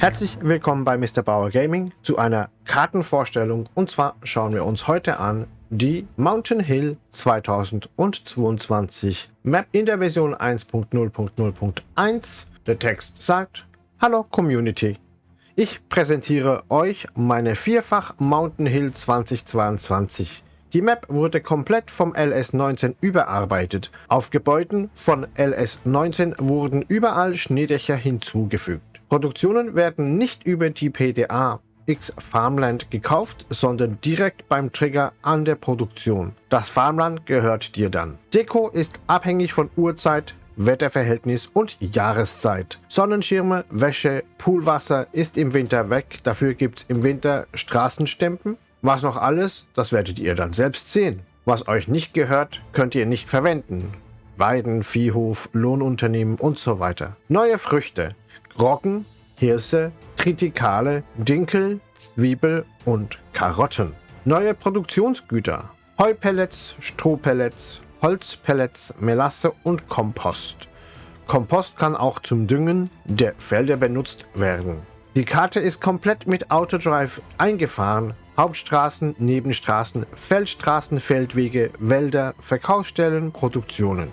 Herzlich willkommen bei Mr. Bauer Gaming zu einer Kartenvorstellung und zwar schauen wir uns heute an die Mountain Hill 2022 Map in der Version 1.0.0.1. Der Text sagt, Hallo Community, ich präsentiere euch meine vierfach Mountain Hill 2022. Die Map wurde komplett vom LS19 überarbeitet. Auf Gebäuden von LS19 wurden überall Schneedächer hinzugefügt. Produktionen werden nicht über die PDA X Farmland gekauft, sondern direkt beim Trigger an der Produktion. Das Farmland gehört dir dann. Deko ist abhängig von Uhrzeit, Wetterverhältnis und Jahreszeit. Sonnenschirme, Wäsche, Poolwasser ist im Winter weg, dafür gibt es im Winter Straßenstempen. Was noch alles, das werdet ihr dann selbst sehen. Was euch nicht gehört, könnt ihr nicht verwenden. Weiden, Viehhof, Lohnunternehmen und so weiter. Neue Früchte. Roggen, Hirse, Tritikale, Dinkel, Zwiebel und Karotten. Neue Produktionsgüter. Heupellets, Strohpellets, Holzpellets, Melasse und Kompost. Kompost kann auch zum Düngen der Felder benutzt werden. Die Karte ist komplett mit Autodrive eingefahren. Hauptstraßen, Nebenstraßen, Feldstraßen, Feldwege, Wälder, Verkaufsstellen, Produktionen.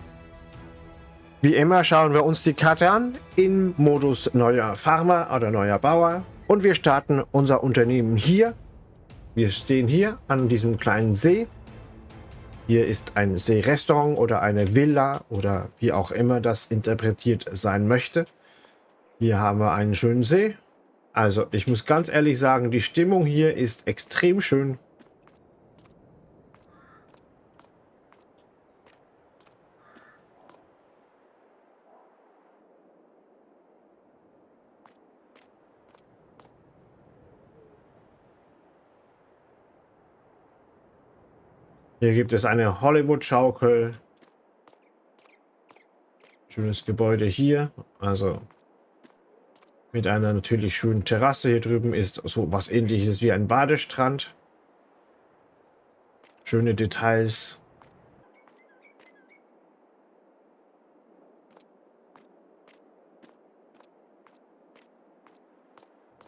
Wie immer schauen wir uns die Karte an im Modus neuer Farmer oder neuer Bauer und wir starten unser Unternehmen hier. Wir stehen hier an diesem kleinen See. Hier ist ein Seerestaurant oder eine Villa oder wie auch immer das interpretiert sein möchte. Hier haben wir einen schönen See. Also ich muss ganz ehrlich sagen, die Stimmung hier ist extrem schön. Hier gibt es eine Hollywood-Schaukel. Schönes Gebäude hier. Also mit einer natürlich schönen Terrasse. Hier drüben ist so was ähnliches wie ein Badestrand. Schöne Details.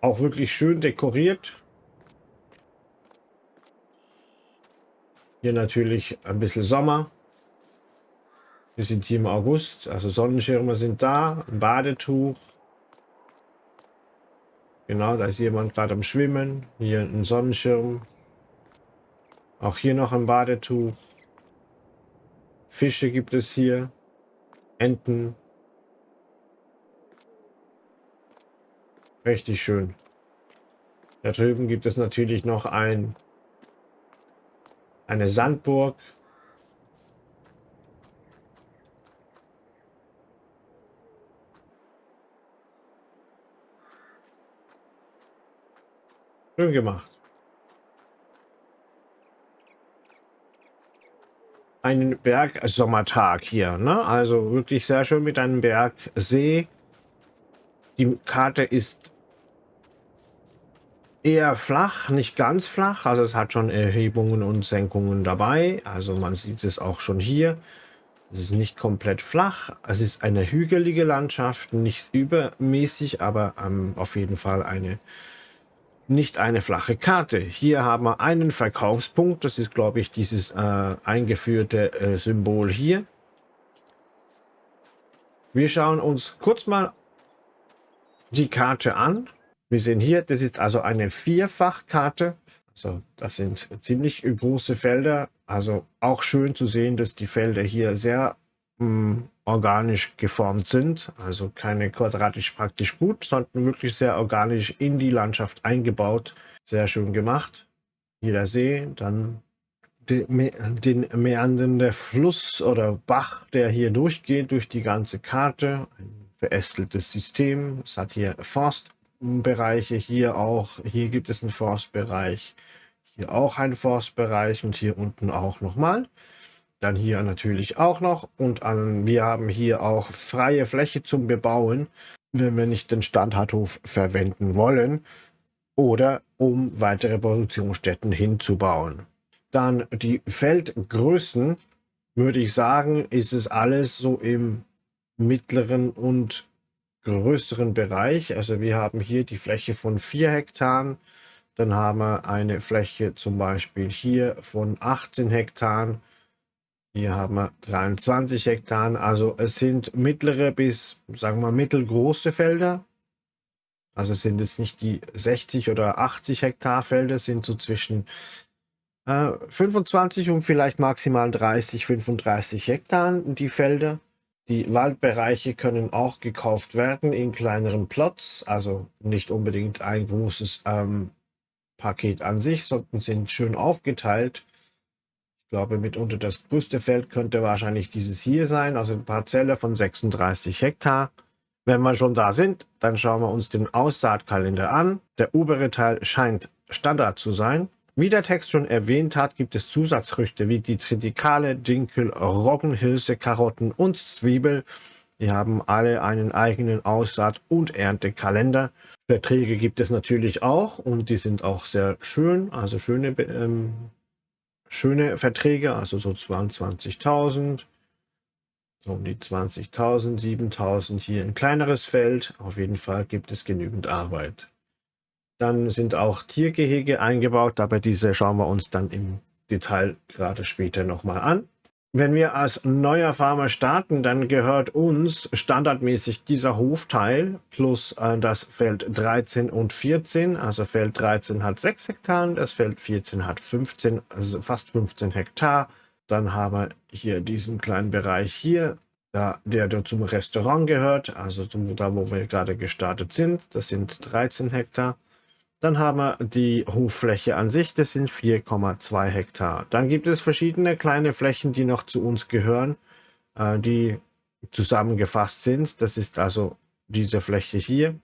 Auch wirklich schön dekoriert. Hier natürlich ein bisschen Sommer. Wir sind hier im August, also Sonnenschirme sind da, ein Badetuch. Genau, da ist jemand gerade am Schwimmen. Hier ein Sonnenschirm. Auch hier noch ein Badetuch. Fische gibt es hier. Enten. Richtig schön. Da drüben gibt es natürlich noch ein eine Sandburg. Schön gemacht. Einen Bergsommertag hier, ne? Also wirklich sehr schön mit einem Bergsee. Die Karte ist eher flach, nicht ganz flach. Also es hat schon Erhebungen und Senkungen dabei. Also man sieht es auch schon hier. Es ist nicht komplett flach. Es ist eine hügelige Landschaft, nicht übermäßig, aber ähm, auf jeden Fall eine nicht eine flache Karte. Hier haben wir einen Verkaufspunkt. Das ist, glaube ich, dieses äh, eingeführte äh, Symbol hier. Wir schauen uns kurz mal die Karte an. Wir sehen hier, das ist also eine Vierfachkarte. Also das sind ziemlich große Felder. Also auch schön zu sehen, dass die Felder hier sehr mh, hm, organisch geformt sind. Also keine quadratisch praktisch gut, sondern wirklich sehr organisch in die Landschaft eingebaut. Sehr schön gemacht. Hier der See, dann den meandernden Fluss oder Bach, der hier durchgeht durch die ganze Karte. Ein verästeltes System. Es hat hier Forst Bereiche hier auch. Hier gibt es einen Forstbereich. Hier auch einen Forstbereich und hier unten auch nochmal. Dann hier natürlich auch noch. Und an, wir haben hier auch freie Fläche zum Bebauen, wenn wir nicht den Standardhof verwenden wollen oder um weitere Produktionsstätten hinzubauen. Dann die Feldgrößen, würde ich sagen, ist es alles so im mittleren und größeren Bereich. Also wir haben hier die Fläche von 4 Hektar. Dann haben wir eine Fläche zum Beispiel hier von 18 Hektar. Hier haben wir 23 Hektar. Also es sind mittlere bis, sagen wir, mittelgroße Felder. Also sind es nicht die 60 oder 80 Hektar Felder, sind so zwischen äh, 25 und vielleicht maximal 30, 35 Hektar die Felder. Die Waldbereiche können auch gekauft werden in kleineren Plots, also nicht unbedingt ein großes ähm, Paket an sich, sondern sind schön aufgeteilt. Ich glaube, mitunter das größte Feld könnte wahrscheinlich dieses hier sein, also eine Parzelle von 36 Hektar. Wenn wir schon da sind, dann schauen wir uns den Aussaatkalender an. Der obere Teil scheint Standard zu sein. Wie der Text schon erwähnt hat, gibt es Zusatzfrüchte wie die Tritikale, Dinkel, Roggen, Hirse, Karotten und Zwiebel. Die haben alle einen eigenen Aussaat- und Erntekalender. Verträge gibt es natürlich auch und die sind auch sehr schön, also schöne, ähm, schöne Verträge, also so 22.000, so um die 20.000, 7.000 hier ein kleineres Feld. Auf jeden Fall gibt es genügend Arbeit. Dann sind auch Tiergehege eingebaut, aber diese schauen wir uns dann im Detail gerade später nochmal an. Wenn wir als neuer Farmer starten, dann gehört uns standardmäßig dieser Hofteil plus äh, das Feld 13 und 14. Also Feld 13 hat 6 Hektar, das Feld 14 hat 15, also fast 15 Hektar. Dann haben wir hier diesen kleinen Bereich hier, der, zum Restaurant gehört, also da wo wir gerade gestartet sind. Das sind 13 Hektar. Dann haben wir die Hoffläche an sich, das sind 4,2 Hektar. Dann gibt es verschiedene kleine Flächen, die noch zu uns gehören, äh, die zusammengefasst sind. Das ist also diese Fläche hier.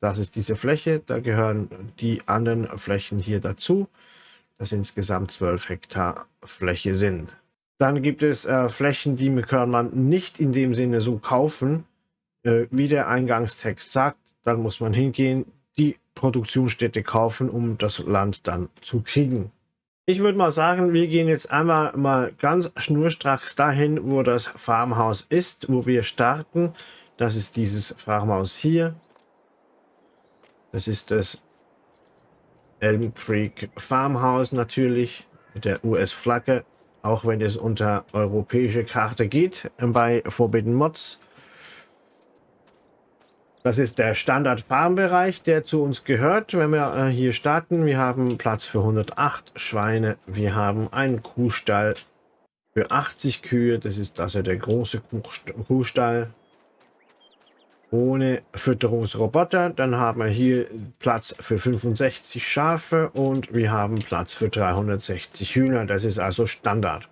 Das ist diese Fläche, da gehören die anderen Flächen hier dazu, das insgesamt 12 Hektar Fläche sind. Dann gibt es äh, Flächen, die kann man nicht in dem Sinne so kaufen, äh, wie der Eingangstext sagt. Dann muss man hingehen, die Produktionsstätte kaufen, um das Land dann zu kriegen. Ich würde mal sagen, wir gehen jetzt einmal mal ganz schnurstracks dahin, wo das Farmhaus ist, wo wir starten. Das ist dieses Farmhaus hier. Das ist das Elm Creek Farmhaus natürlich mit der US-Flagge, auch wenn es unter europäische Karte geht bei Forbidden Mods. Das ist der Standard-Farmbereich, der zu uns gehört. Wenn wir äh, hier starten, wir haben Platz für 108 Schweine. Wir haben einen Kuhstall für 80 Kühe. Das ist also der große Kuhstall ohne Fütterungsroboter. Dann haben wir hier Platz für 65 Schafe und wir haben Platz für 360 Hühner. Das ist also Standard.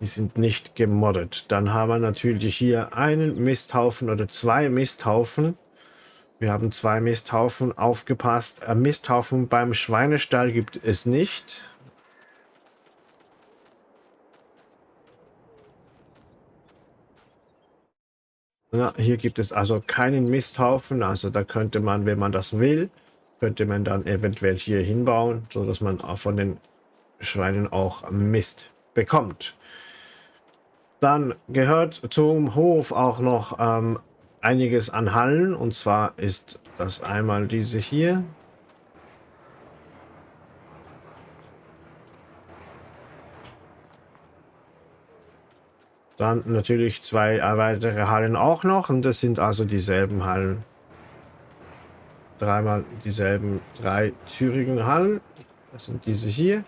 Die sind nicht gemoddet. Dann haben wir natürlich hier einen Misthaufen oder zwei Misthaufen. Wir haben zwei Misthaufen aufgepasst. Ein Misthaufen beim Schweinestall gibt es nicht. Ja, hier gibt es also keinen Misthaufen. Also da könnte man, wenn man das will, könnte man dann eventuell hier hinbauen, so dass man auch von den Schweinen auch Mist bekommt. Dann gehört zum Hof auch noch ähm, einiges an Hallen. Und zwar ist das einmal diese hier. Dann natürlich zwei weitere Hallen auch noch. Und das sind also dieselben Hallen. Dreimal dieselben drei Thüringen Hallen. Das sind diese hier.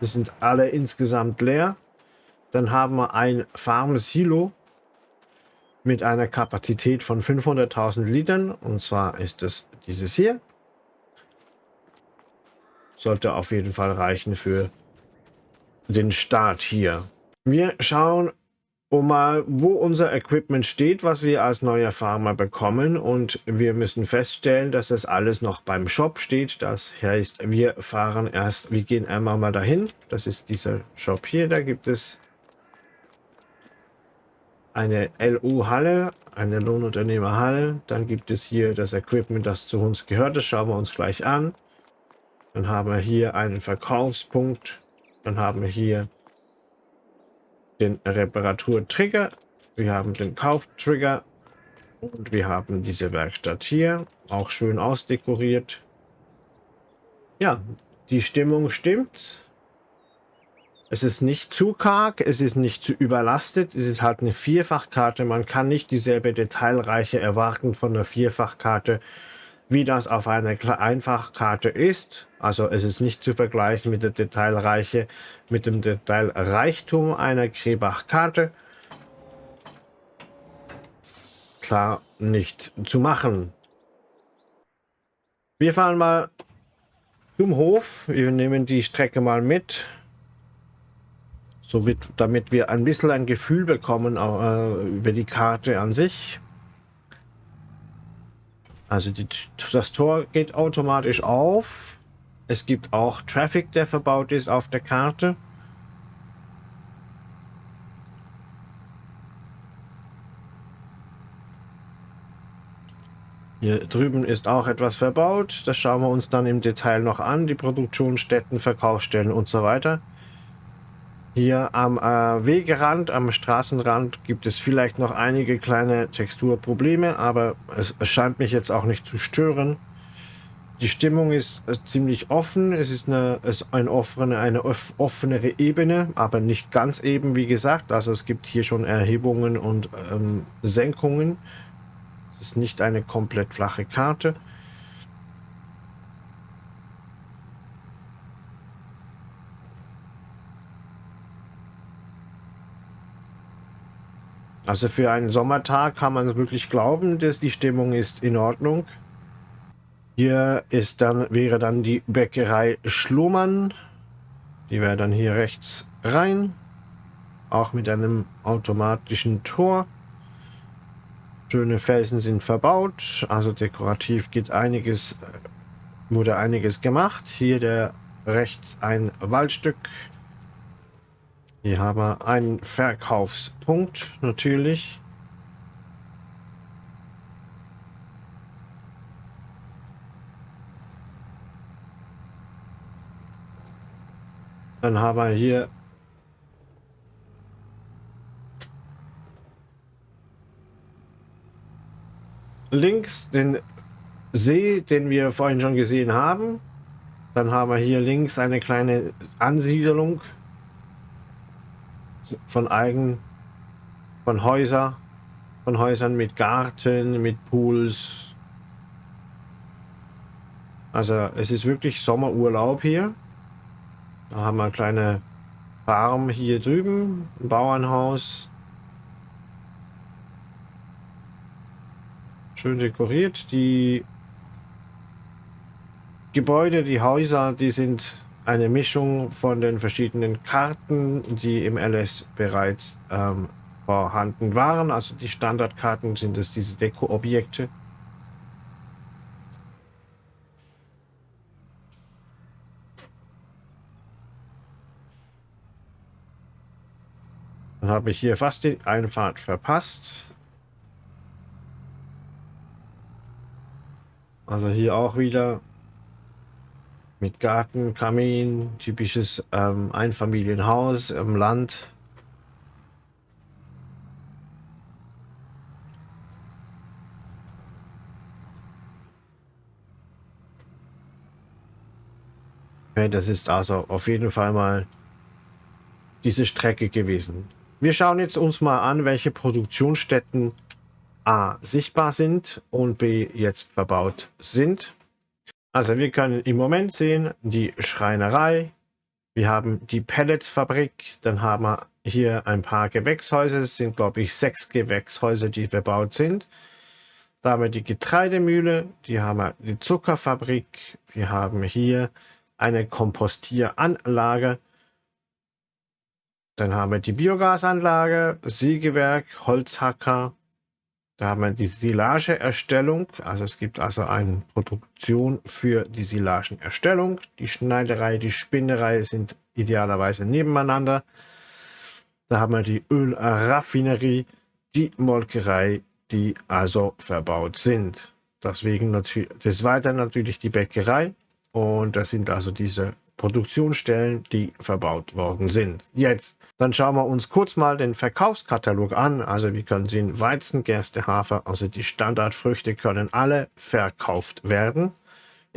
Die sind alle insgesamt leer. Dann haben wir ein Farm-Silo mit einer Kapazität von 500.000 Litern. Und zwar ist es dieses hier. Sollte auf jeden Fall reichen für den Start hier. Wir schauen um mal, wo unser Equipment steht, was wir als neuer Farmer bekommen. Und wir müssen feststellen, dass das alles noch beim Shop steht. Das heißt, wir fahren erst, wir gehen einmal mal dahin. Das ist dieser Shop hier. Da gibt es eine LU-Halle, eine Lohnunternehmerhalle. Dann gibt es hier das Equipment, das zu uns gehört. Das schauen wir uns gleich an. Dann haben wir hier einen Verkaufspunkt. Dann haben wir hier den Reparaturtrigger. Wir haben den Kauftrigger. Und wir haben diese Werkstatt hier, auch schön ausdekoriert. Ja, die Stimmung stimmt. Es ist nicht zu karg, es ist nicht zu überlastet, es ist halt eine Vierfachkarte. Man kann nicht dieselbe Detailreiche erwarten von einer Vierfachkarte, wie das auf einer Einfachkarte ist. Also es ist nicht zu vergleichen mit der Detailreiche, mit dem Detailreichtum einer Krebach-Karte. Klar nicht zu machen. Wir fahren mal zum Hof. Wir nehmen die Strecke mal mit so wird, damit wir ein bisschen ein Gefühl bekommen äh, über die Karte an sich. Also die, das Tor geht automatisch auf. Es gibt auch Traffic, der verbaut ist auf der Karte. Hier drüben ist auch etwas verbaut. Das schauen wir uns dann im Detail noch an. Die Produktionsstätten, Verkaufsstellen und so weiter. Hier am äh, Wegerand, am Straßenrand gibt es vielleicht noch einige kleine Texturprobleme, aber es, es scheint mich jetzt auch nicht zu stören. Die Stimmung ist, ist ziemlich offen, es ist eine, ist eine, offene, eine offenere Ebene, aber nicht ganz eben, wie gesagt. Also es gibt hier schon Erhebungen und ähm, Senkungen. Es ist nicht eine komplett flache Karte. Also für einen Sommertag kann man wirklich glauben, dass die Stimmung ist in Ordnung. Hier ist dann, wäre dann die Bäckerei Schlumann. Die wäre dann hier rechts rein. Auch mit einem automatischen Tor. Schöne Felsen sind verbaut. Also dekorativ geht einiges, wurde einiges gemacht. Hier der rechts ein Waldstück hier haben wir einen Verkaufspunkt natürlich. Dann haben wir hier links den See, den wir vorhin schon gesehen haben. Dann haben wir hier links eine kleine Ansiedlung von Eigen, von Häuser, von Häusern mit Garten, mit Pools. Also es ist wirklich Sommerurlaub hier. Da haben wir eine kleine Farm hier drüben, ein Bauernhaus. Schön dekoriert. Die Gebäude, die Häuser, die sind eine Mischung von den verschiedenen Karten, die im LS bereits ähm, vorhanden waren. Also die Standardkarten sind es diese Deko-Objekte. Dann habe ich hier fast die Einfahrt verpasst. Also hier auch wieder mit Garten, Kamin, typisches ähm, Einfamilienhaus im Land. Okay, das ist also auf jeden Fall mal diese Strecke gewesen. Wir schauen jetzt uns mal an, welche Produktionsstätten A sichtbar sind und B jetzt verbaut sind. Also wir können im Moment sehen, die Schreinerei, wir haben die Pelletsfabrik, dann haben wir hier ein paar Gewächshäuser, es sind glaube ich sechs Gewächshäuser, die verbaut sind. Da haben wir die Getreidemühle, die haben wir die Zuckerfabrik, wir haben hier eine Kompostieranlage, dann haben wir die Biogasanlage, Sägewerk, Holzhacker, da haben wir die Silageerstellung. Also es gibt also eine Produktion für die Silagenerstellung. Die Schneiderei, die Spinnerei sind idealerweise nebeneinander. Da haben wir die Ölraffinerie, die Molkerei, die also verbaut sind. Deswegen natürlich, des Weiteren natürlich die Bäckerei. Und das sind also diese Produktionsstellen, die verbaut worden sind. Jetzt, dann schauen wir uns kurz mal den Verkaufskatalog an. Also wir können sehen, Weizen, Gerste, Hafer, also die Standardfrüchte können alle verkauft werden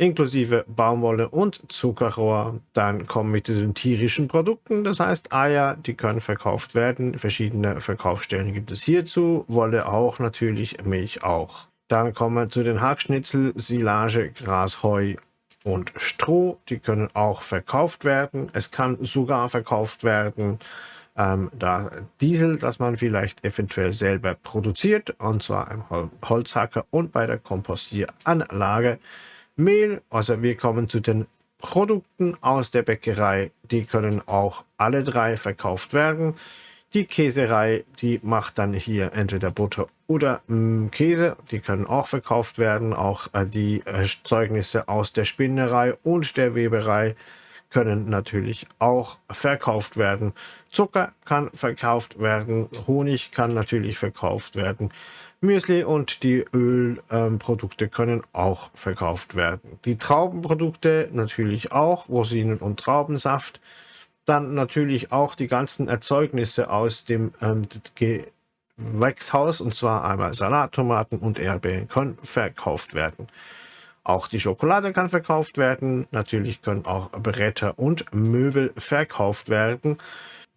inklusive Baumwolle und Zuckerrohr. Dann kommen wir zu den tierischen Produkten, das heißt Eier, die können verkauft werden. Verschiedene Verkaufsstellen gibt es hierzu, Wolle auch natürlich, Milch auch. Dann kommen wir zu den Hackschnitzel, Silage, Gras, Heu und Stroh. Die können auch verkauft werden. Es kann sogar verkauft werden ähm, da Diesel, das man vielleicht eventuell selber produziert, und zwar im Holzhacker und bei der Kompostieranlage. Mehl, also wir kommen zu den Produkten aus der Bäckerei, die können auch alle drei verkauft werden. Die Käserei, die macht dann hier entweder Butter oder mh, mm, Käse, die können auch verkauft werden. Auch äh, die äh, Zeugnisse aus der Spinnerei und der Weberei können natürlich auch verkauft werden. Zucker kann verkauft werden, Honig kann natürlich verkauft werden. Müsli und die Ölprodukte ähm, können auch verkauft werden. Die Traubenprodukte natürlich auch, Rosinen und Traubensaft. Dann natürlich auch die ganzen Erzeugnisse aus dem ähm, Gewächshaus, und zwar einmal Salattomaten und Erdbeeren können verkauft werden. Auch die Schokolade kann verkauft werden. Natürlich können auch Bretter und Möbel verkauft werden.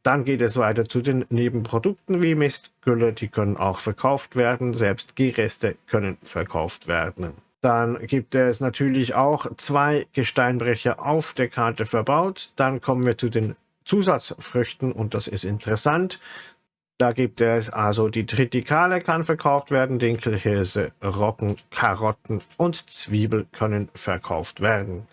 Dann geht es weiter zu den Nebenprodukten wie Mistgülle, die können auch verkauft werden. Selbst Gereste können verkauft werden. Dann gibt es natürlich auch zwei Gesteinbrecher auf der Karte verbaut. Dann kommen wir zu den Zusatzfrüchten und das ist interessant. Da gibt es also die Tritikale kann verkauft werden, Dinkelhirse, Rocken, Karotten und Zwiebel können verkauft werden.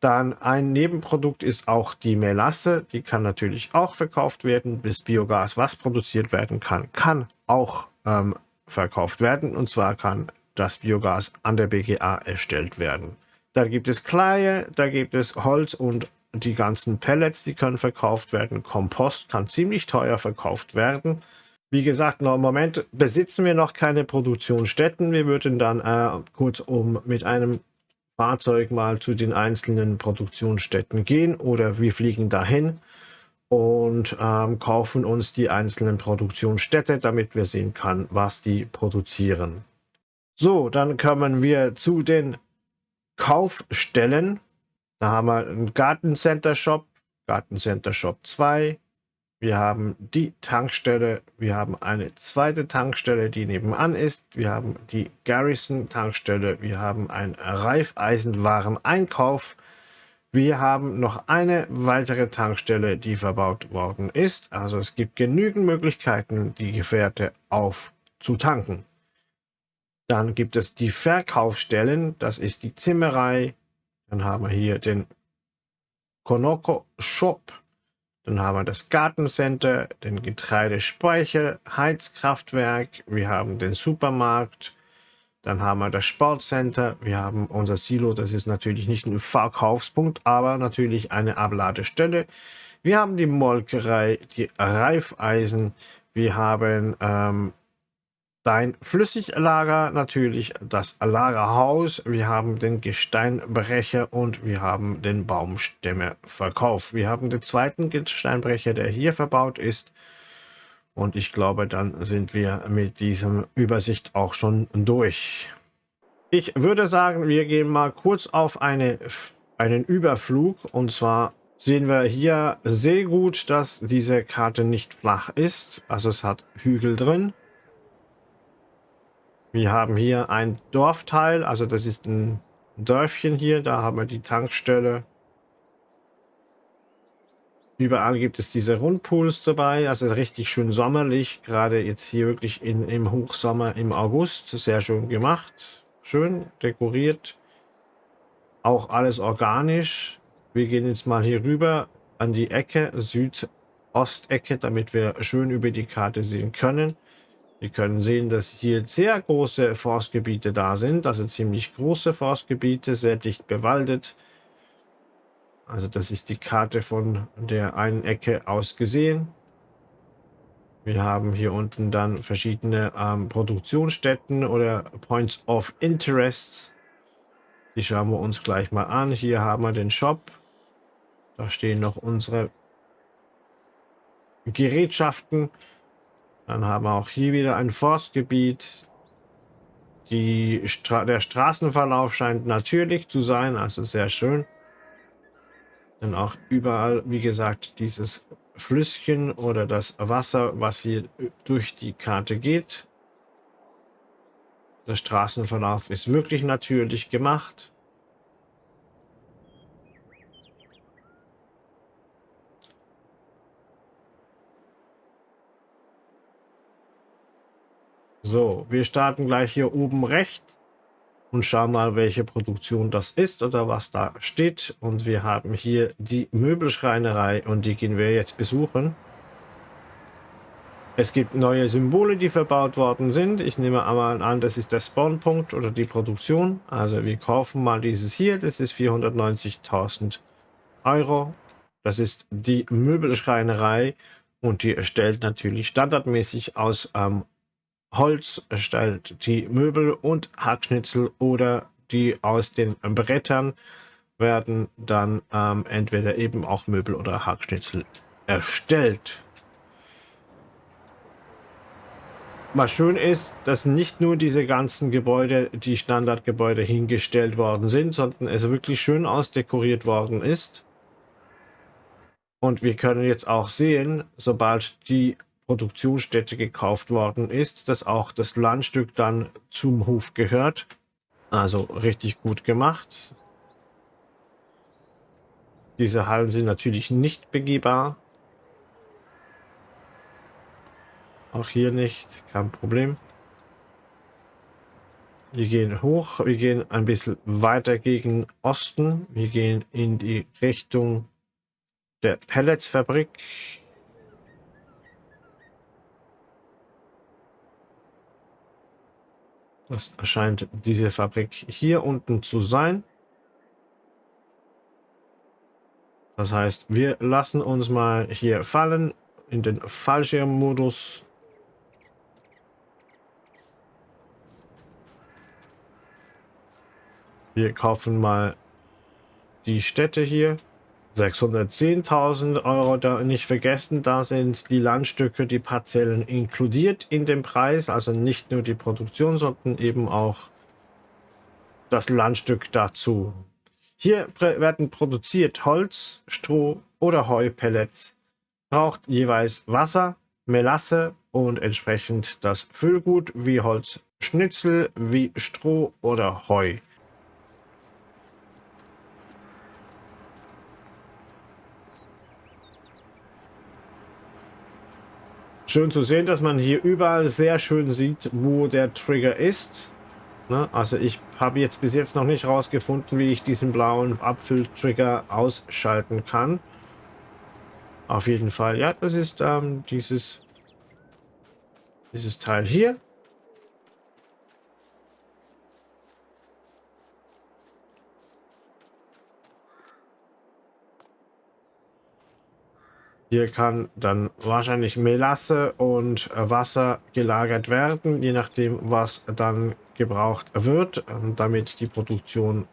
Dann ein Nebenprodukt ist auch die Melasse. Die kann natürlich auch verkauft werden. Bis Biogas, was produziert werden kann, kann auch ähm, verkauft werden. Und zwar kann das Biogas an der BGA erstellt werden. Dann gibt es Kleie, da gibt es Holz und die ganzen Pellets, die können verkauft werden. Kompost kann ziemlich teuer verkauft werden. Wie gesagt, noch im Moment besitzen wir noch keine Produktionsstätten. Wir würden dann äh, kurzum mit einem Fahrzeug mal zu den einzelnen Produktionsstätten gehen oder wir fliegen dahin und ähm, kaufen uns die einzelnen Produktionsstätte, damit wir sehen können, was die produzieren. So, dann kommen wir zu den Kaufstellen. Da haben wir einen Gartencenter Shop, Gartencenter Shop 2, wir haben die Tankstelle, wir haben eine zweite Tankstelle, die nebenan ist. Wir haben die Garrison Tankstelle, wir haben einen Reifeisenwareneinkauf. Wir haben noch eine weitere Tankstelle, die verbaut worden ist. Also es gibt genügend Möglichkeiten, die Gefährte aufzutanken. Dann gibt es die Verkaufsstellen, das ist die Zimmerei. Dann haben wir hier den Konoko Shop. Dann haben wir das Gartencenter, den Getreidespeicher, Heizkraftwerk, wir haben den Supermarkt, dann haben wir das Sportcenter, wir haben unser Silo, das ist natürlich nicht ein Verkaufspunkt, aber natürlich eine Abladestelle. Wir haben die Molkerei, die Reifeisen, wir haben ähm, Dein Flüssiglager, natürlich das Lagerhaus, wir haben den Gesteinbrecher und wir haben den Baumstämmeverkauf. Wir haben den zweiten Gesteinbrecher, der hier verbaut ist. Und ich glaube, dann sind wir mit diesem Übersicht auch schon durch. Ich würde sagen, wir gehen mal kurz auf eine, einen Überflug. Und zwar sehen wir hier sehr gut, dass diese Karte nicht flach ist. Also es hat Hügel drin. Wir haben hier ein Dorfteil, also das ist ein Dörfchen hier, da haben wir die Tankstelle. Überall gibt es diese Rundpools dabei, also richtig schön sommerlich, gerade jetzt hier wirklich in, im Hochsommer im August, sehr schön gemacht, schön dekoriert, auch alles organisch. Wir gehen jetzt mal hier rüber an die Ecke, Südostecke, damit wir schön über die Karte sehen können. Wir können sehen, dass hier sehr große Forstgebiete da sind, also ziemlich große Forstgebiete, sehr dicht bewaldet. Also das ist die Karte von der einen Ecke aus gesehen. Wir haben hier unten dann verschiedene ähm, Produktionsstätten oder Points of Interest. Die schauen wir uns gleich mal an. Hier haben wir den Shop. Da stehen noch unsere Gerätschaften. Dann haben wir auch hier wieder ein Forstgebiet. Die Stra der Straßenverlauf scheint natürlich zu sein, also sehr schön. Dann auch überall, wie gesagt, dieses Flüsschen oder das Wasser, was hier durch die Karte geht. Der Straßenverlauf ist wirklich natürlich gemacht. So, wir starten gleich hier oben rechts und schauen mal, welche Produktion das ist oder was da steht. Und wir haben hier die Möbelschreinerei und die gehen wir jetzt besuchen. Es gibt neue Symbole, die verbaut worden sind. Ich nehme einmal an, das ist der Spawnpunkt oder die Produktion. Also wir kaufen mal dieses hier. Das ist 490.000 Euro. Das ist die Möbelschreinerei und die erstellt natürlich standardmäßig aus ähm, Holz erstellt die Möbel und Hackschnitzel oder die aus den Brettern werden dann ähm, entweder eben auch Möbel oder Hackschnitzel erstellt. Was schön ist, dass nicht nur diese ganzen Gebäude, die Standardgebäude hingestellt worden sind, sondern es wirklich schön ausdekoriert worden ist. Und wir können jetzt auch sehen, sobald die Produktionsstätte gekauft worden ist, dass auch das Landstück dann zum Hof gehört. Also richtig gut gemacht. Diese Hallen sind natürlich nicht begehbar. Auch hier nicht, kein Problem. Wir gehen hoch, wir gehen ein bisschen weiter gegen Osten. Wir gehen in die Richtung der Pelletsfabrik. Das scheint diese Fabrik hier unten zu sein. Das heißt, wir lassen uns mal hier fallen in den Fallschirmmodus. Wir kaufen mal die Städte hier. 610.000 Euro da nicht vergessen, da sind die Landstücke, die Parzellen inkludiert in dem Preis, also nicht nur die Produktion, sondern eben auch das Landstück dazu. Hier werden produziert Holz, Stroh oder Heupellets, braucht jeweils Wasser, Melasse und entsprechend das Füllgut wie Holzschnitzel, wie Stroh oder Heu. Schön zu sehen, dass man hier überall sehr schön sieht, wo der Trigger ist. Ne? Also ich habe jetzt bis jetzt noch nicht rausgefunden, wie ich diesen blauen Abfülltrigger ausschalten kann. Auf jeden Fall, ja, das ist ähm, dieses, dieses Teil hier. Hier kann dann wahrscheinlich Melasse und Wasser gelagert werden, je nachdem, was dann gebraucht wird, damit die Produktion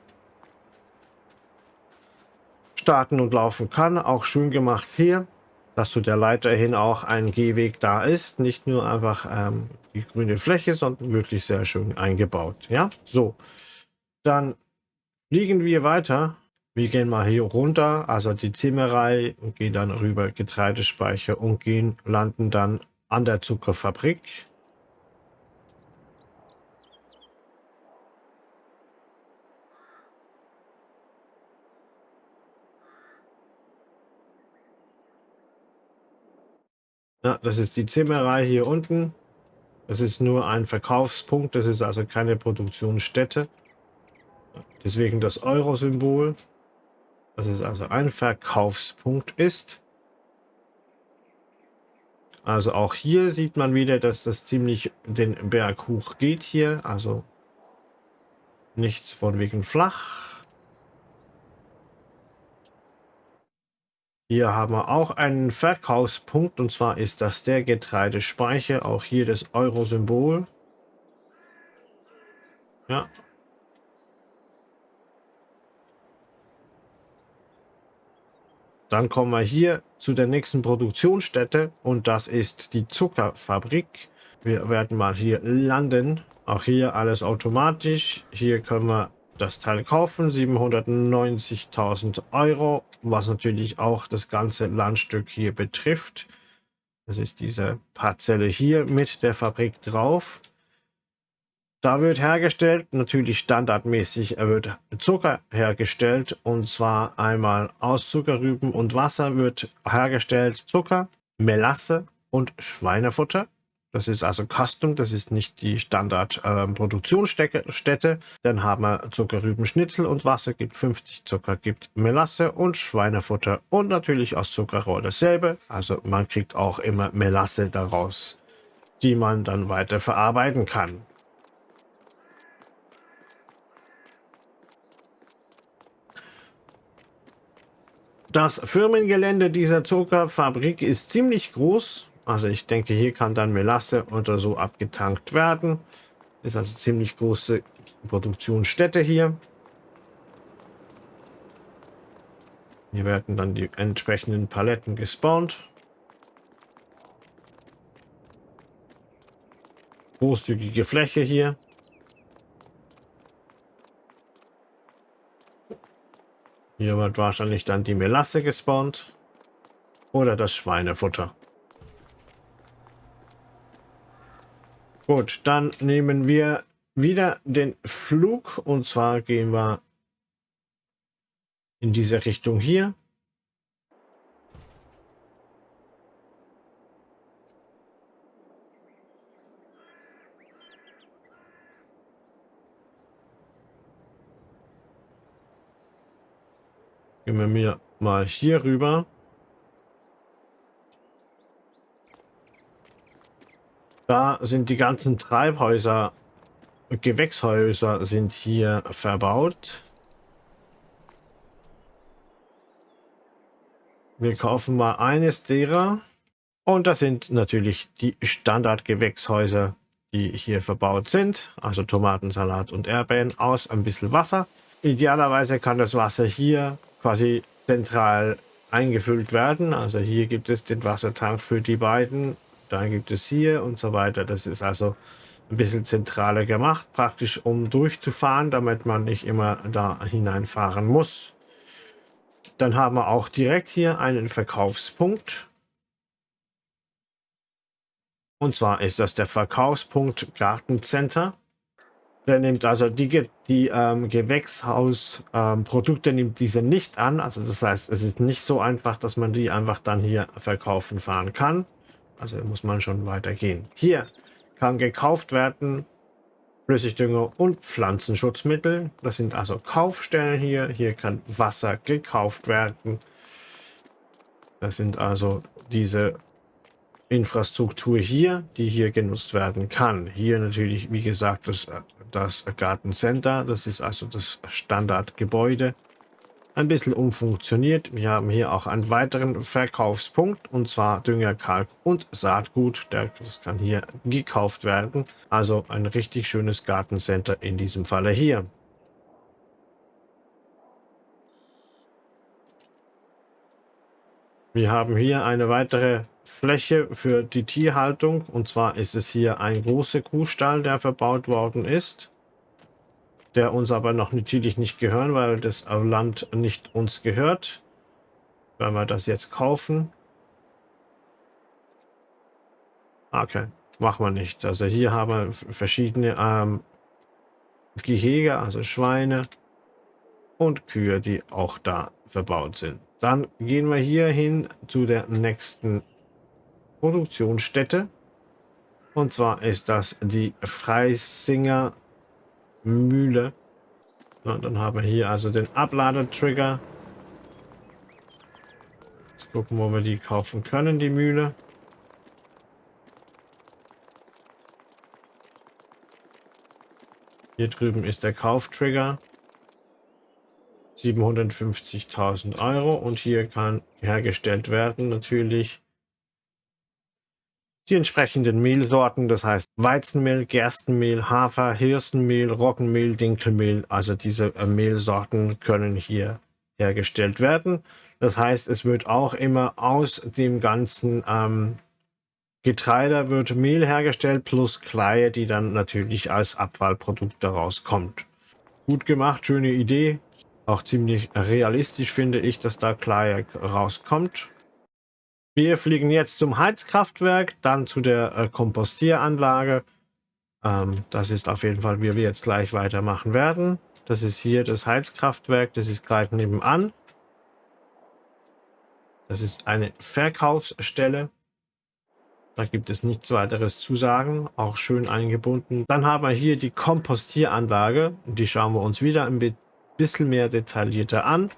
starten und laufen kann. Auch schön gemacht hier, dass zu der Leiter hin auch ein Gehweg da ist. Nicht nur einfach ähm, die grüne Fläche, sondern wirklich sehr schön eingebaut. Ja, so. Dann fliegen wir weiter wir gehen mal hier runter, also die Zimmerei, und gehen dann rüber Getreidespeicher und gehen, landen dann an der Zuckerfabrik. Ja, das ist die Zimmerei hier unten. Das ist nur ein Verkaufspunkt, das ist also keine Produktionsstätte. Deswegen das Euro-Symbol dass es also ein Verkaufspunkt ist. Also auch hier sieht man wieder, dass das ziemlich den Berg hoch geht hier. Also nichts von wegen flach. Hier haben wir auch einen Verkaufspunkt und zwar ist das der Getreidespeicher. Auch hier das Euro-Symbol. Ja, Dann kommen wir hier zu der nächsten Produktionsstätte und das ist die Zuckerfabrik. Wir werden mal hier landen. Auch hier alles automatisch. Hier können wir das Teil kaufen, 790.000 Euro, was natürlich auch das ganze Landstück hier betrifft. Das ist diese Parzelle hier mit der Fabrik drauf. Da wird hergestellt, natürlich standardmäßig wird Zucker hergestellt und zwar einmal aus Zuckerrüben und Wasser wird hergestellt Zucker, Melasse und Schweinefutter. Das ist also Custom, das ist nicht die Standard-Produktionsstätte. Ähm, Dann haben wir Zuckerrübenschnitzel und Wasser gibt 50 Zucker, gibt Melasse und Schweinefutter und natürlich aus Zuckerrohr dasselbe. Also man kriegt auch immer Melasse daraus, die man dann weiter verarbeiten kann. Das Firmengelände dieser Zuckerfabrik ist ziemlich groß. Also ich denke, hier kann dann Melasse oder so abgetankt werden. Ist also ziemlich große Produktionsstätte hier. Hier werden dann die entsprechenden Paletten gespawnt. Großzügige Fläche hier. Hier wird wahrscheinlich dann die Melasse gespawnt. Oder das Schweinefutter. Gut, dann nehmen wir wieder den Flug. Und zwar gehen wir in diese Richtung hier. Gehen wir mir mal hier rüber. Da sind die ganzen Treibhäuser, Gewächshäuser sind hier verbaut. Wir kaufen mal eines derer. Und das sind natürlich die Standardgewächshäuser, die hier verbaut sind. Also Tomatensalat und Erdbeeren aus ein bisschen Wasser. Idealerweise kann das Wasser hier quasi zentral eingefüllt werden. Also hier gibt es den Wassertank für die beiden, dann gibt es hier und so weiter. Das ist also ein bisschen zentraler gemacht, praktisch um durchzufahren, damit man nicht immer da hineinfahren muss. Dann haben wir auch direkt hier einen Verkaufspunkt. Und zwar ist das der Verkaufspunkt Gartencenter. Der nimmt also die, die ähm, Gewächshausprodukte ähm, nimmt diese nicht an. Also das heißt, es ist nicht so einfach, dass man die einfach dann hier verkaufen fahren kann. Also muss man schon weitergehen. Hier kann gekauft werden Flüssigdünger und Pflanzenschutzmittel. Das sind also Kaufstellen hier. Hier kann Wasser gekauft werden. Das sind also diese Infrastruktur hier, die hier genutzt werden kann. Hier natürlich, wie gesagt, das das Gartencenter. Das ist also das Standardgebäude. Ein bisschen umfunktioniert. Wir haben hier auch einen weiteren Verkaufspunkt und zwar Dünger, Kalk und Saatgut. Das kann hier gekauft werden. Also ein richtig schönes Gartencenter in diesem Falle hier. Wir haben hier eine weitere Fläche für die Tierhaltung. Und zwar ist es hier ein großer Kuhstall, der verbaut worden ist. Der uns aber noch natürlich nicht gehören, weil das Land nicht uns gehört. Wenn wir das jetzt kaufen. Okay, machen wir nicht. Also hier haben wir verschiedene ähm, Gehege, also Schweine und Kühe, die auch da verbaut sind. Dann gehen wir hier hin zu der nächsten Produktionsstätte. Und zwar ist das die Freisinger Mühle. So, dann haben wir hier also den Abladetrigger. Jetzt gucken, wo wir die kaufen können, die Mühle. Hier drüben ist der Kauftrigger. 750.000 Euro und hier kann hergestellt werden natürlich die entsprechenden Mehlsorten, das heißt Weizenmehl, Gerstenmehl, Hafer, Hirstenmehl, Roggenmehl, Dinkelmehl, also diese äh, Mehlsorten können hier hergestellt werden. Das heißt, es wird auch immer aus dem ganzen ähm, Getreide wird Mehl hergestellt plus Kleie, die dann natürlich als Abfallprodukt daraus kommt. Gut gemacht, schöne Idee. Auch ziemlich realistisch finde ich, dass da Kleie rauskommt. Wir fliegen jetzt zum Heizkraftwerk, dann zu der äh, Kompostieranlage. Ähm, das ist auf jeden Fall, wie wir jetzt gleich weitermachen werden. Das ist hier das Heizkraftwerk, das ist gleich nebenan. Das ist eine Verkaufsstelle. Da gibt es nichts weiteres zu sagen, auch schön eingebunden. Dann haben wir hier die Kompostieranlage. Die schauen wir uns wieder ein bisschen mehr detaillierter an.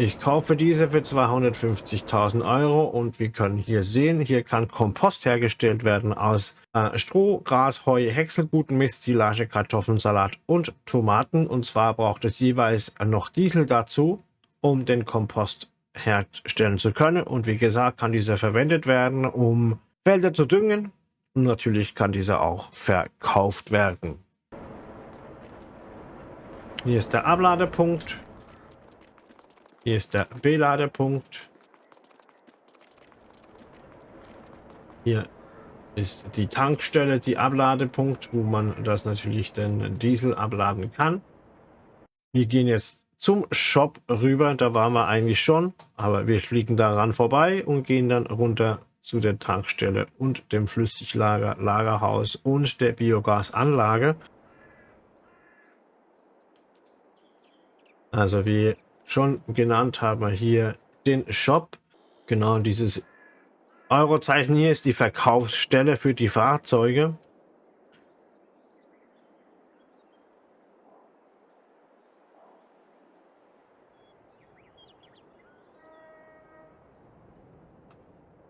Ich kaufe diese für 250.000 Euro und wir können hier sehen, hier kann Kompost hergestellt werden aus äh, Stroh, Gras, Heu, Häckselguten, Mist, Silage, Kartoffeln, Salat und Tomaten. Und zwar braucht es jeweils noch Diesel dazu, um den Kompost herstellen zu können. Und wie gesagt, kann dieser verwendet werden, um Felder zu düngen. Und natürlich kann dieser auch verkauft werden. Hier ist der Abladepunkt. Hier ist der Beladepunkt. Hier ist die Tankstelle, die Abladepunkt, wo man das natürlich den Diesel abladen kann. Wir gehen jetzt zum Shop rüber. Da waren wir eigentlich schon, aber wir fliegen daran vorbei und gehen dann runter zu der Tankstelle und dem Flüssiglager, Lagerhaus und der Biogasanlage. Also wie schon genannt haben wir hier den Shop. Genau dieses Eurozeichen hier ist die Verkaufsstelle für die Fahrzeuge.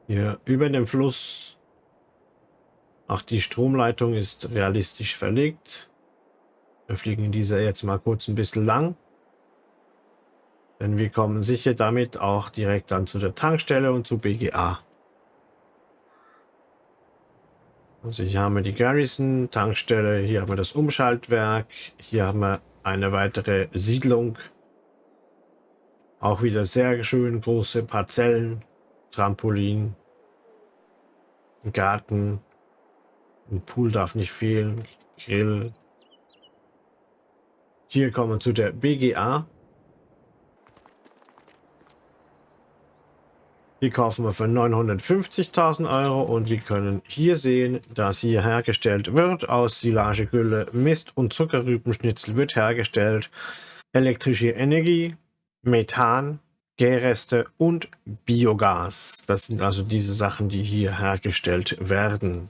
Hier über dem Fluss. Auch die Stromleitung ist realistisch verlegt. Wir fliegen dieser jetzt mal kurz ein bisschen lang. Denn wir kommen sicher damit auch direkt dann zu der Tankstelle und zu BGA. Also hier haben wir die Garrison Tankstelle, hier haben wir das Umschaltwerk, hier haben wir eine weitere Siedlung. Auch wieder sehr schön große Parzellen. Trampolin, Garten, ein Pool darf nicht fehlen, Grill. Hier kommen wir zu der BGA. Die kaufen wir für 950.000 Euro und wir können hier sehen, dass hier hergestellt wird aus Silagegülle, Mist und Zuckerrübenschnitzel wird hergestellt. Elektrische Energie, Methan, Gärreste und Biogas. Das sind also diese Sachen, die hier hergestellt werden.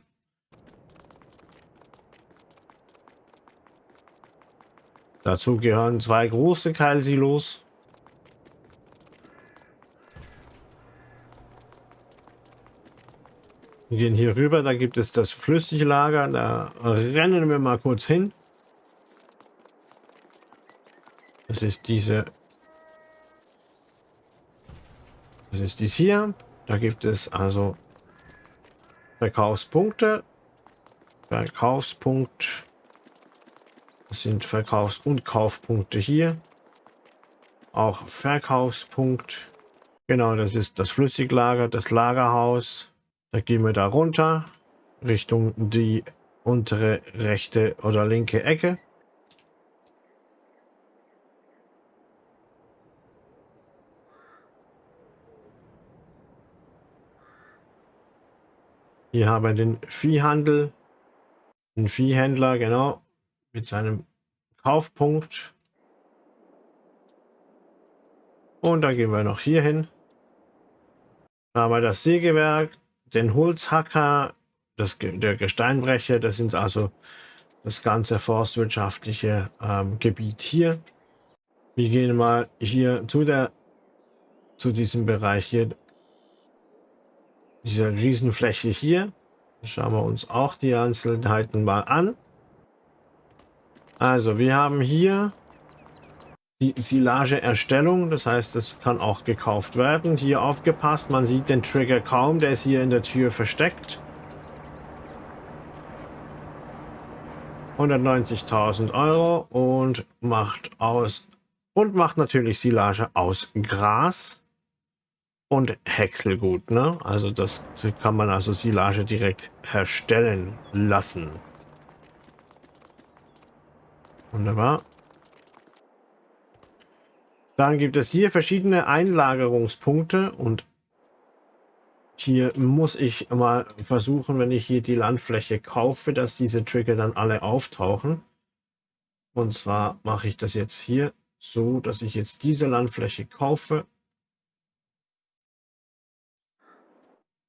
Dazu gehören zwei große Keilsilos. Wir gehen hier rüber, da gibt es das Flüssiglager, da rennen wir mal kurz hin. Das ist diese Das ist dies hier. Da gibt es also Verkaufspunkte. Verkaufspunkt. Das sind Verkaufs- und Kaufpunkte hier. Auch Verkaufspunkt. Genau, das ist das Flüssiglager, das Lagerhaus. Da gehen wir da runter Richtung die untere rechte oder linke Ecke. Hier haben wir den Viehhandel, den Viehhändler, genau, mit seinem Kaufpunkt. Und dann gehen wir noch hier hin. Da haben wir das Sägewerk, den Holzhacker, das, der Gesteinbrecher, das sind also das ganze forstwirtschaftliche ähm, Gebiet hier. Wir gehen mal hier zu der zu diesem Bereich hier diese Riesenfläche hier. Schauen wir uns auch die Einzelheiten mal an. Also wir haben hier die Silageerstellung, das heißt, es kann auch gekauft werden. Hier aufgepasst, man sieht den Trigger kaum, der ist hier in der Tür versteckt. 190.000 Euro und macht aus Und macht natürlich Silage aus Gras und Häckselgut. Ne? Also das kann man also Silage direkt herstellen lassen. Wunderbar. Dann gibt es hier verschiedene Einlagerungspunkte und hier muss ich mal versuchen, wenn ich hier die Landfläche kaufe, dass diese Trigger dann alle auftauchen. Und zwar mache ich das jetzt hier so, dass ich jetzt diese Landfläche kaufe.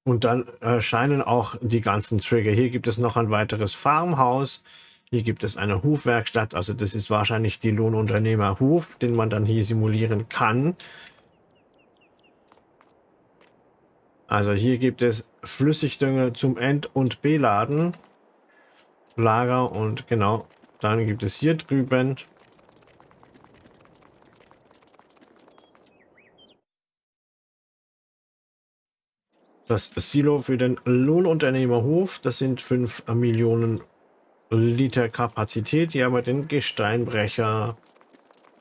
Und dann erscheinen auch die ganzen Trigger. Hier gibt es noch ein weiteres Farmhaus. Hier gibt es eine Hufwerkstatt. Also das ist wahrscheinlich die Lohnunternehmer Huf, den man dann hier simulieren kann. Also hier gibt es Flüssigdünger zum End- und Beladen. Lager und genau, dann gibt es hier drüben das Silo für den Lohnunternehmerhof. Das sind 5 Millionen Liter Kapazität. Hier haben wir den Gesteinbrecher,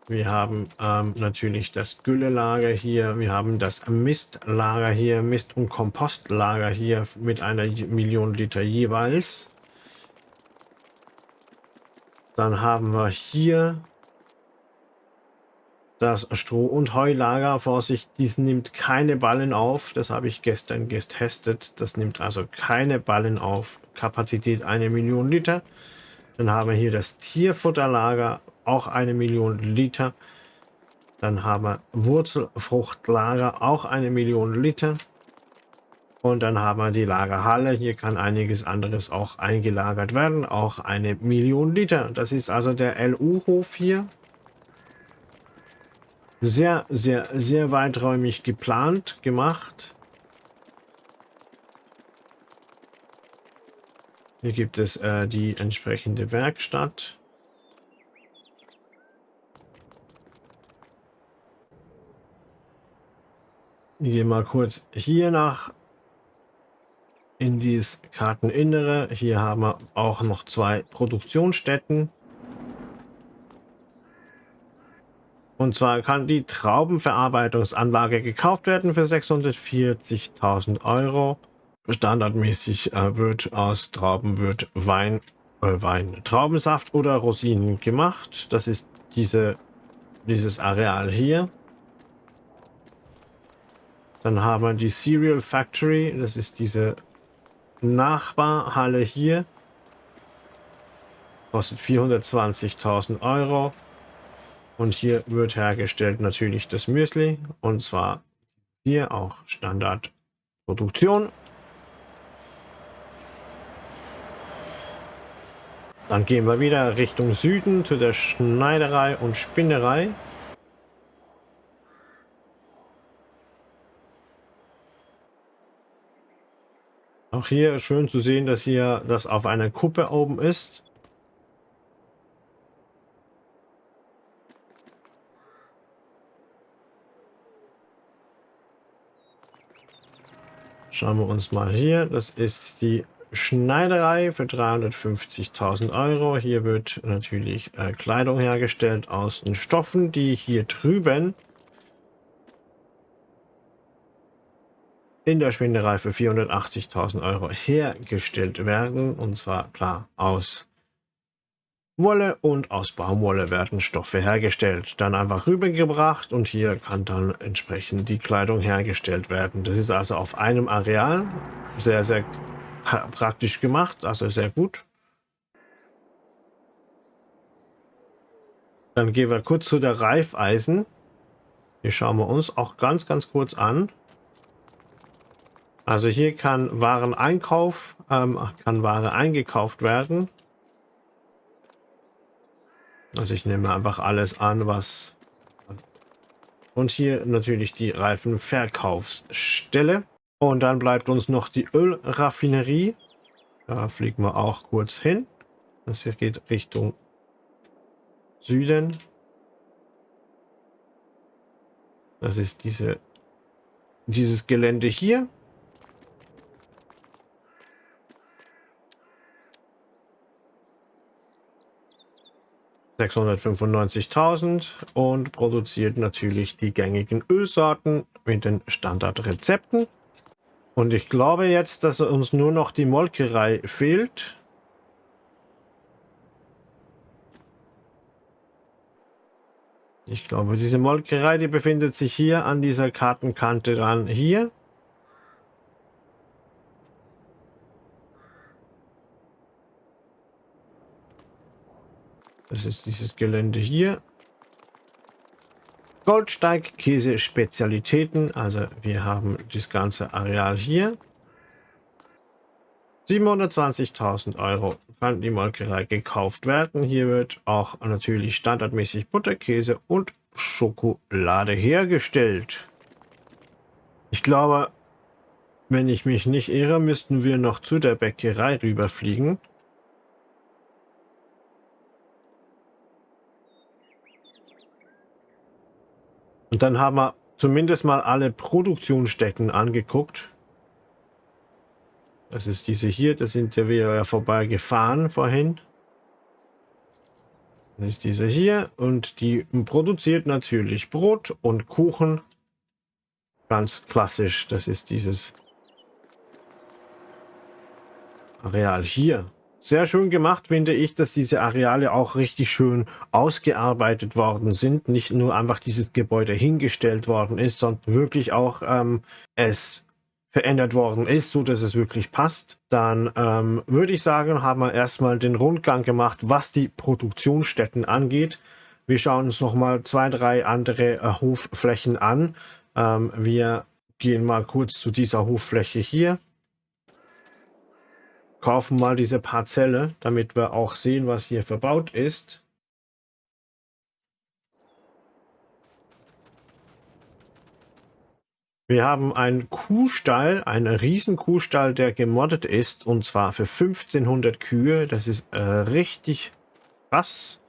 wir haben ähm, natürlich das Güllelager hier. Wir haben das Mistlager hier, Mist- und Kompostlager hier mit einer Million Liter jeweils. Dann haben wir hier das Stroh- und Heulager. Vorsicht, dies nimmt keine Ballen auf. Das habe ich gestern getestet. Das nimmt also keine Ballen auf. Kapazität eine Million Liter. Dann haben wir hier das Tierfutterlager auch eine Million Liter. Dann haben wir Wurzelfruchtlager, auch eine Million Liter. Und dann haben wir die Lagerhalle. Hier kann einiges anderes auch eingelagert werden, auch eine Million Liter. Das ist also der LU-Hof hier. Sehr, sehr, sehr weiträumig geplant, gemacht. Hier gibt es äh, die entsprechende Werkstatt. Wir gehen mal kurz hier nach in dieses Karteninnere. Hier haben wir auch noch zwei Produktionsstätten. Und zwar kann die Traubenverarbeitungsanlage gekauft werden für 640.000 Euro. Standardmäßig äh, wird aus Trauben wird Wein, äh, Wein, Traubensaft oder Rosinen gemacht. Das ist diese, dieses Areal hier. Dann haben wir die Cereal Factory. Das ist diese Nachbarhalle hier. Kostet 420.000 Euro. Und hier wird hergestellt natürlich das Müsli. Und zwar hier auch Standardproduktion. Dann gehen wir wieder Richtung Süden zu der Schneiderei und Spinnerei. Auch hier schön zu sehen, dass hier das auf einer Kuppe oben ist. Schauen wir uns mal hier. Das ist die Schneiderei für 350.000 Euro. Hier wird natürlich äh, Kleidung hergestellt aus den Stoffen, die hier drüben in der Spinnerei für 480.000 Euro hergestellt werden. Und zwar klar aus Wolle und aus Baumwolle werden Stoffe hergestellt. Dann einfach rübergebracht und hier kann dann entsprechend die Kleidung hergestellt werden. Das ist also auf einem Areal sehr, sehr praktisch gemacht, also sehr gut. Dann gehen wir kurz zu der Reifeisen. Die schauen wir uns auch ganz, ganz kurz an. Also hier kann Wareneinkauf, ähm, kann Ware eingekauft werden. Also ich nehme einfach alles an, was... Und hier natürlich die Reifenverkaufsstelle. Und dann bleibt uns noch die Ölraffinerie. Da fliegen wir auch kurz hin. Das hier geht Richtung Süden. Das ist diese, dieses Gelände hier. 695.000 und produziert natürlich die gängigen Ölsorten mit den Standardrezepten. Und ich glaube jetzt, dass uns nur noch die Molkerei fehlt. Ich glaube, diese Molkerei, die befindet sich hier an dieser Kartenkante dran. Hier. Das ist dieses Gelände hier. Goldsteig, Käse, Spezialitäten. Also wir haben das ganze Areal hier. 720.000 Euro kann die Molkerei gekauft werden. Hier wird auch natürlich standardmäßig Butterkäse und Schokolade hergestellt. Ich glaube, wenn ich mich nicht irre, müssten wir noch zu der Bäckerei rüberfliegen. Und dann haben wir zumindest mal alle Produktionsstätten angeguckt. Das ist diese hier, da sind ja wieder vorbei gefahren vorhin. Das ist diese hier und die produziert natürlich Brot und Kuchen. Ganz klassisch, das ist dieses Areal hier. Sehr schön gemacht finde ich, dass diese Areale auch richtig schön ausgearbeitet worden sind. Nicht nur einfach dieses Gebäude hingestellt worden ist, sondern wirklich auch ähm, es verändert worden ist, so dass es wirklich passt, dann ähm, würde ich sagen, haben wir erstmal den Rundgang gemacht, was die Produktionsstätten angeht. Wir schauen uns noch mal zwei, drei andere äh, Hofflächen an. Ähm, wir gehen mal kurz zu dieser Hoffläche hier. Kaufen mal diese Parzelle, damit wir auch sehen, was hier verbaut ist. Wir haben einen Kuhstall, einen riesen Kuhstall, der gemoddet ist und zwar für 1500 Kühe. Das ist äh, richtig krass.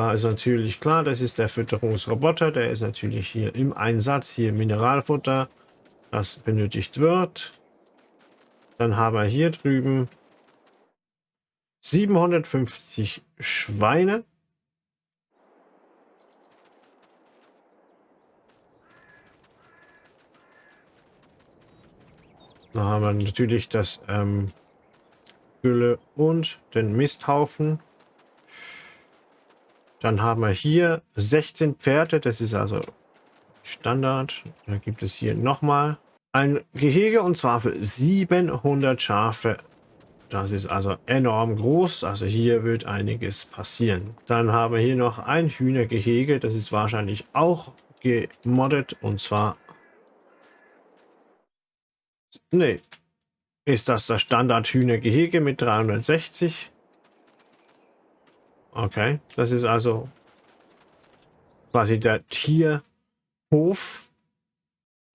Da ist natürlich klar, das ist der Fütterungsroboter, der ist natürlich hier im Einsatz, hier Mineralfutter, das benötigt wird. Dann haben wir hier drüben 750 Schweine. Da haben wir natürlich das ähm, Gülle und den Misthaufen. Dann haben wir hier 16 Pferde, das ist also Standard. Da gibt es hier nochmal ein Gehege und zwar für 700 Schafe. Das ist also enorm groß, also hier wird einiges passieren. Dann haben wir hier noch ein Hühnergehege, das ist wahrscheinlich auch gemoddet und zwar Nee. Ist das das Standard-Hühnergehege mit 360? Okay, das ist also quasi der Tierhof.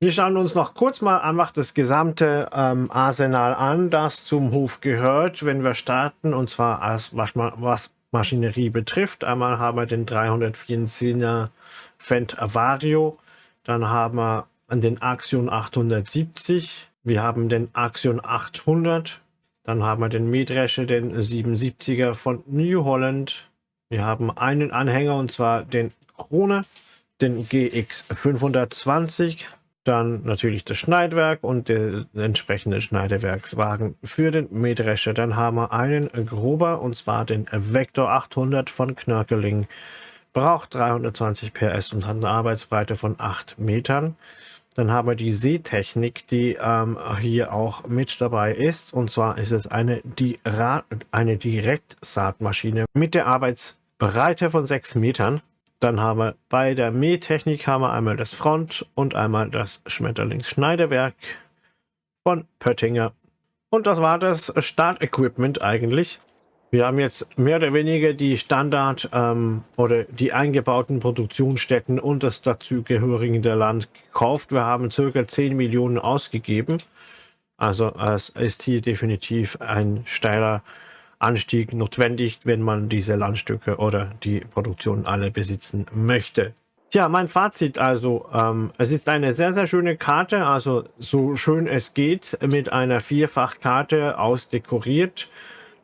Wir schauen uns noch kurz mal einfach das gesamte ähm, Arsenal an, das zum Hof gehört, wenn wir starten, und zwar als, was, was Maschinerie betrifft. Einmal haben wir den 324er Fendt Avario, dann haben wir den Axion 870, wir haben den Axion 800. Dann haben wir den Mähdrescher, den 77er von New Holland. Wir haben einen Anhänger und zwar den Krone, den GX 520. Dann natürlich das Schneidwerk und der entsprechende Schneidewerkswagen für den Mähdrescher. Dann haben wir einen Grober und zwar den Vector 800 von Knörkeling. Braucht 320 PS und hat eine Arbeitsbreite von 8 Metern. Dann haben wir die Seetechnik, die ähm, hier auch mit dabei ist. Und zwar ist es eine, die eine Direktsaatmaschine mit der Arbeitsbreite von 6 Metern. Dann haben wir bei der Mähtechnik haben wir einmal das Front und einmal das Schmetterlingsschneidewerk von Pöttinger. Und das war das Startequipment eigentlich. Wir haben jetzt mehr oder weniger die Standard- ähm, oder die eingebauten Produktionsstätten und das dazugehörige Land gekauft. Wir haben ca. 10 Millionen ausgegeben. Also es ist hier definitiv ein steiler Anstieg notwendig, wenn man diese Landstücke oder die Produktion alle besitzen möchte. Ja, mein Fazit also, ähm, es ist eine sehr, sehr schöne Karte, also so schön es geht, mit einer Vierfachkarte ausdekoriert.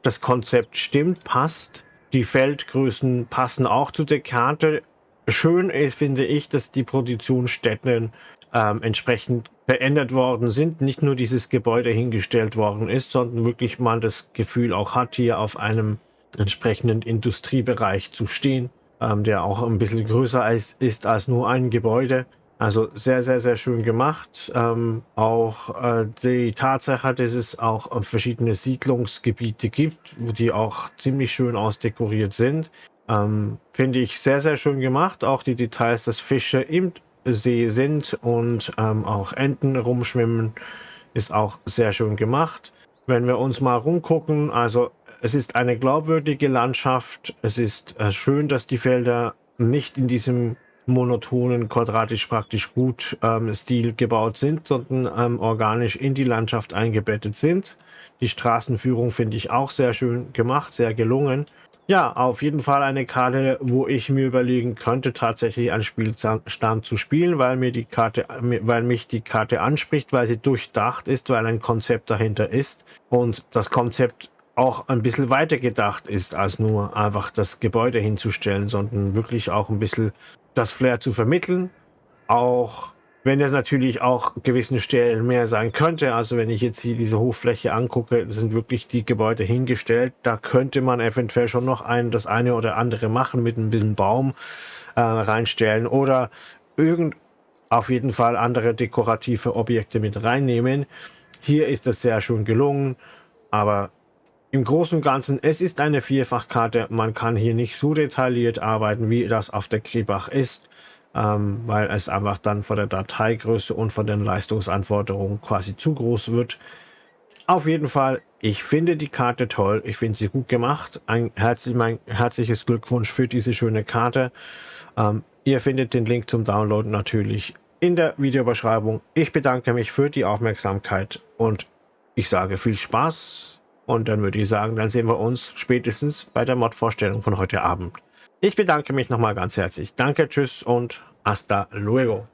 Das Konzept stimmt, passt. Die Feldgrößen passen auch zu der Karte. Schön ist, finde ich, dass die Produktionsstätten ähm, entsprechend verändert worden sind. Nicht nur dieses Gebäude hingestellt worden ist, sondern wirklich man das Gefühl auch hat, hier auf einem entsprechenden Industriebereich zu stehen, ähm, der auch ein bisschen größer ist, ist als nur ein Gebäude. Also sehr, sehr, sehr schön gemacht. Ähm, auch äh, die Tatsache, dass es auch äh, verschiedene Siedlungsgebiete gibt, die auch ziemlich schön ausdekoriert sind, ähm, finde ich sehr, sehr schön gemacht. Auch die Details, dass Fische im See sind und ähm, auch Enten rumschwimmen, ist auch sehr schön gemacht. Wenn wir uns mal rumgucken, also es ist eine glaubwürdige Landschaft. Es ist äh, schön, dass die Felder nicht in diesem monotonen, quadratisch praktisch gut ähm, Stil gebaut sind, sondern ähm, organisch in die Landschaft eingebettet sind. Die Straßenführung finde ich auch sehr schön gemacht, sehr gelungen. Ja, auf jeden Fall eine Karte, wo ich mir überlegen könnte, tatsächlich einen Spielstand zu spielen, weil mir die Karte, weil mich die Karte anspricht, weil sie durchdacht ist, weil ein Konzept dahinter ist und das Konzept auch ein bisschen weiter gedacht ist, als nur einfach das Gebäude hinzustellen, sondern wirklich auch ein bisschen das Flair zu vermitteln. Auch wenn es natürlich auch gewissen Stellen mehr sein könnte. Also wenn ich jetzt hier diese Hochfläche angucke, sind wirklich die Gebäude hingestellt. Da könnte man eventuell schon noch ein, das eine oder andere machen mit ein bisschen Baum äh, reinstellen oder irgend auf jeden Fall andere dekorative Objekte mit reinnehmen. Hier ist das sehr schön gelungen, aber im Großen und Ganzen, es ist eine Vierfachkarte. Man kann hier nicht so detailliert arbeiten, wie das auf der Kribach ist ähm, weil es einfach dann von der Dateigröße und von den Leistungsanforderungen quasi zu groß wird. Auf jeden Fall, ich finde die Karte toll, ich finde sie gut gemacht. Ein herzlich, mein herzliches Glückwunsch für diese schöne Karte. Ähm, ihr findet den Link zum Download natürlich in der Videobeschreibung. Ich bedanke mich für die Aufmerksamkeit und ich sage viel Spaß. Und dann würde ich sagen, dann sehen wir uns spätestens bei der Mod-Vorstellung von heute Abend. Ich bedanke mich nochmal ganz herzlich. Danke, tschüss und hasta luego.